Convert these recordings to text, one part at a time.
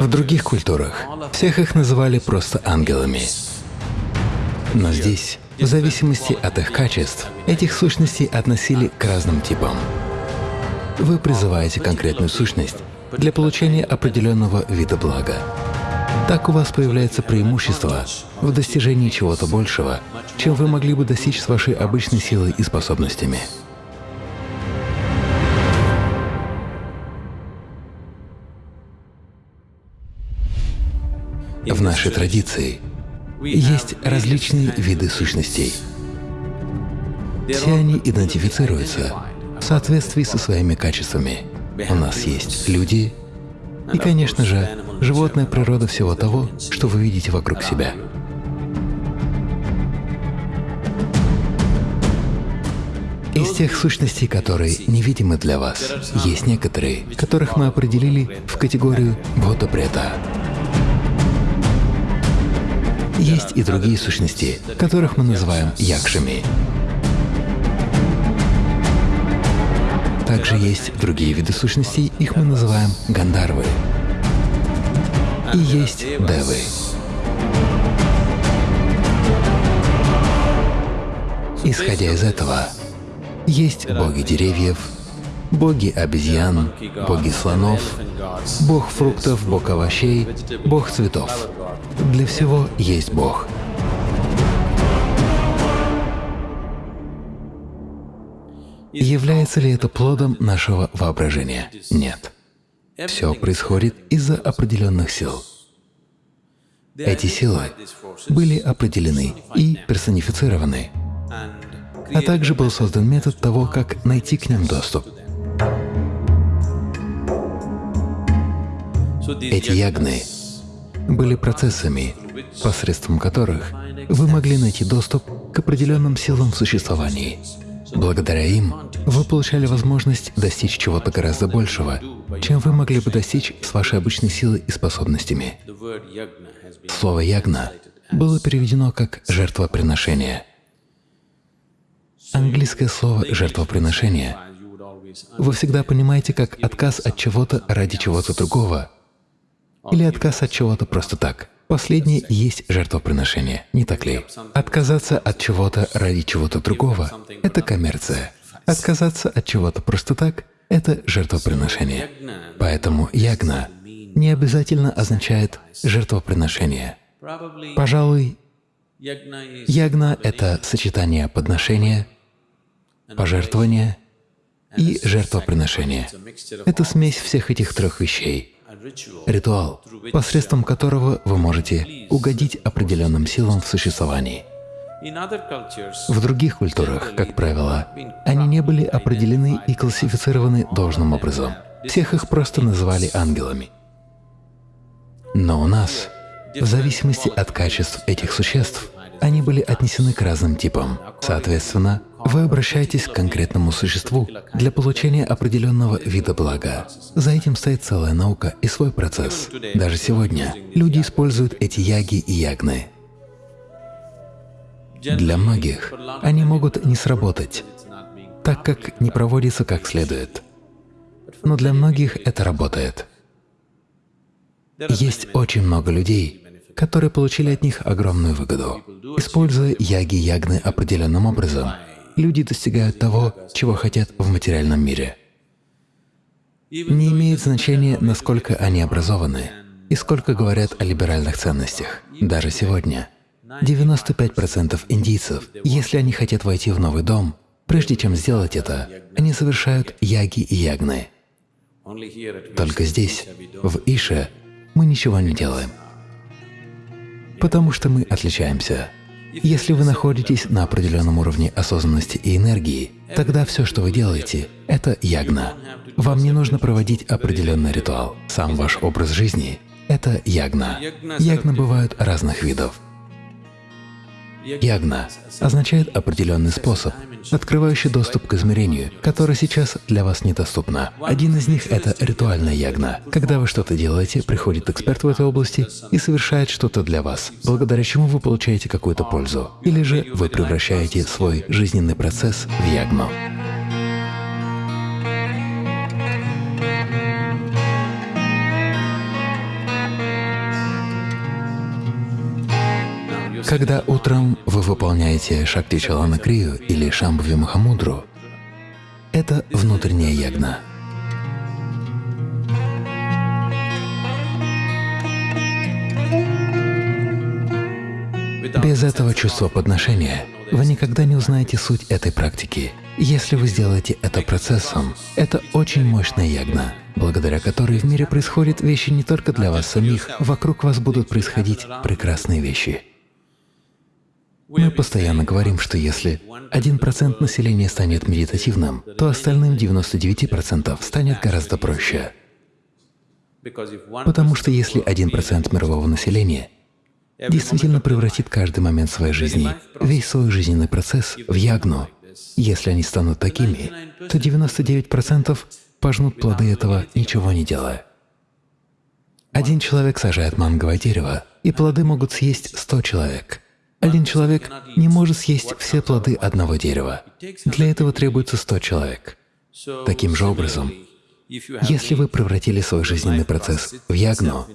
В других культурах всех их называли просто ангелами. Но здесь, в зависимости от их качеств, этих сущностей относили к разным типам. Вы призываете конкретную сущность для получения определенного вида блага. Так у вас появляется преимущество в достижении чего-то большего, чем вы могли бы достичь с вашей обычной силой и способностями. В нашей традиции есть различные виды сущностей. Все они идентифицируются в соответствии со своими качествами. У нас есть люди и, конечно же, животная природа всего того, что вы видите вокруг себя. Из тех сущностей, которые невидимы для вас, есть некоторые, которых мы определили в категорию Бхотапрета. Есть и другие сущности, которых мы называем якшами. Также есть другие виды сущностей, их мы называем гандарвы. И есть девы. Исходя из этого, есть боги деревьев, боги обезьян, боги слонов, бог фруктов, бог овощей, бог цветов. Для всего есть Бог. Является ли это плодом нашего воображения? Нет. Все происходит из-за определенных сил. Эти силы были определены и персонифицированы, а также был создан метод того, как найти к ним доступ. Эти ягны были процессами, посредством которых вы могли найти доступ к определенным силам в существовании. Благодаря им вы получали возможность достичь чего-то гораздо большего, чем вы могли бы достичь с вашей обычной силой и способностями. Слово «ягна» было переведено как «жертвоприношение». Английское слово «жертвоприношение» вы всегда понимаете как отказ от чего-то ради чего-то другого, или отказ от чего-то просто так. Последнее есть жертвоприношение, не так ли? Отказаться от чего-то ради чего-то другого — это коммерция. Отказаться от чего-то просто так — это жертвоприношение. Поэтому ягна не обязательно означает жертвоприношение. Пожалуй, ягна — это сочетание подношения, пожертвования и жертвоприношения. Это смесь всех этих трех вещей ритуал, посредством которого вы можете угодить определенным силам в существовании. В других культурах, как правило, они не были определены и классифицированы должным образом. Всех их просто называли ангелами. Но у нас, в зависимости от качеств этих существ, они были отнесены к разным типам. Соответственно, вы обращаетесь к конкретному существу для получения определенного вида блага. За этим стоит целая наука и свой процесс. Даже сегодня люди используют эти яги и ягны. Для многих они могут не сработать, так как не проводятся как следует. Но для многих это работает. Есть очень много людей, которые получили от них огромную выгоду, используя яги-ягны определенным образом — люди достигают того, чего хотят в материальном мире. Не имеет значения, насколько они образованы и сколько говорят о либеральных ценностях. Даже сегодня 95% индийцев, если они хотят войти в новый дом, прежде чем сделать это, они совершают яги и ягны. Только здесь, в Ише, мы ничего не делаем, потому что мы отличаемся. Если вы находитесь на определенном уровне осознанности и энергии, тогда все, что вы делаете, — это ягна. Вам не нужно проводить определенный ритуал. Сам ваш образ жизни — это ягна. Ягна бывают разных видов. Ягна означает определенный способ, открывающий доступ к измерению, которое сейчас для вас недоступно. Один из них — это ритуальная ягна. Когда вы что-то делаете, приходит эксперт в этой области и совершает что-то для вас, благодаря чему вы получаете какую-то пользу. Или же вы превращаете свой жизненный процесс в ягну. Когда утром вы выполняете Шакти Чалана Крию или Шамбхави Махамудру, это внутренняя ягна. Без этого чувства подношения вы никогда не узнаете суть этой практики. Если вы сделаете это процессом, это очень мощная ягна, благодаря которой в мире происходят вещи не только для вас самих, вокруг вас будут происходить прекрасные вещи. Мы постоянно говорим, что если 1% населения станет медитативным, то остальным 99% станет гораздо проще. Потому что если 1% мирового населения действительно превратит каждый момент своей жизни, весь свой жизненный процесс в ягну, если они станут такими, то 99% пожнут плоды этого, ничего не делая. Один человек сажает манговое дерево, и плоды могут съесть 100 человек. Один человек не может съесть все плоды одного дерева. Для этого требуется 100 человек. Таким же образом, если вы превратили свой жизненный процесс в ягну,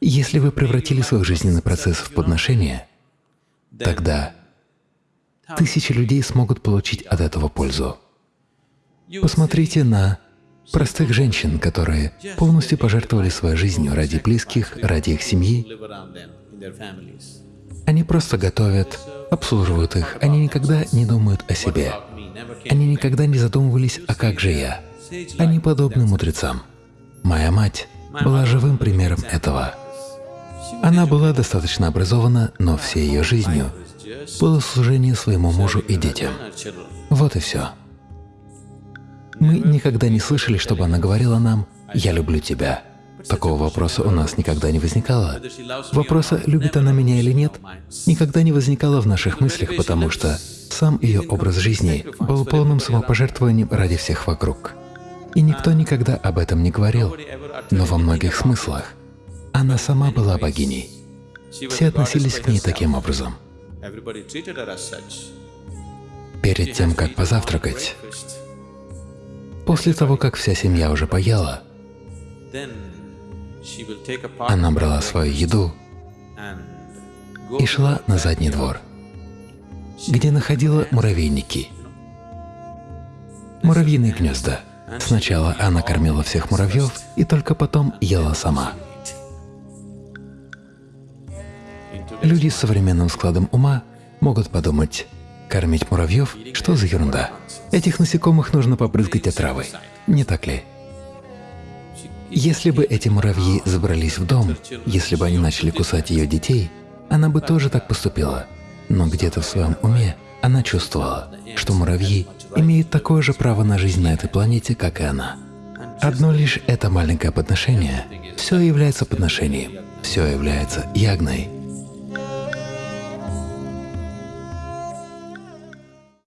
если вы превратили свой жизненный процесс в подношение, тогда тысячи людей смогут получить от этого пользу. Посмотрите на простых женщин, которые полностью пожертвовали своей жизнью ради близких, ради их семьи. Они просто готовят, обслуживают их, они никогда не думают о себе. Они никогда не задумывались, а как же я? Они подобны мудрецам. Моя мать была живым примером этого. Она была достаточно образована, но всей ее жизнью было служение своему мужу и детям. Вот и все. Мы никогда не слышали, чтобы она говорила нам «я люблю тебя». Такого вопроса у нас никогда не возникало. Вопроса, любит она меня или нет, никогда не возникало в наших мыслях, потому что сам ее образ жизни был полным самопожертвованием ради всех вокруг. И никто никогда об этом не говорил, но во многих смыслах она сама была богиней. Все относились к ней таким образом. Перед тем, как позавтракать, после того, как вся семья уже поела, она брала свою еду и шла на задний двор, где находила муравейники, муравьиные гнезда. Сначала она кормила всех муравьев и только потом ела сама. Люди с современным складом ума могут подумать, кормить муравьев – что за ерунда? Этих насекомых нужно побрызгать отравой, не так ли? Если бы эти муравьи забрались в дом, если бы они начали кусать ее детей, она бы тоже так поступила. Но где-то в своем уме она чувствовала, что муравьи имеют такое же право на жизнь на этой планете, как и она. Одно лишь это маленькое подношение, все является подношением, все является ягной,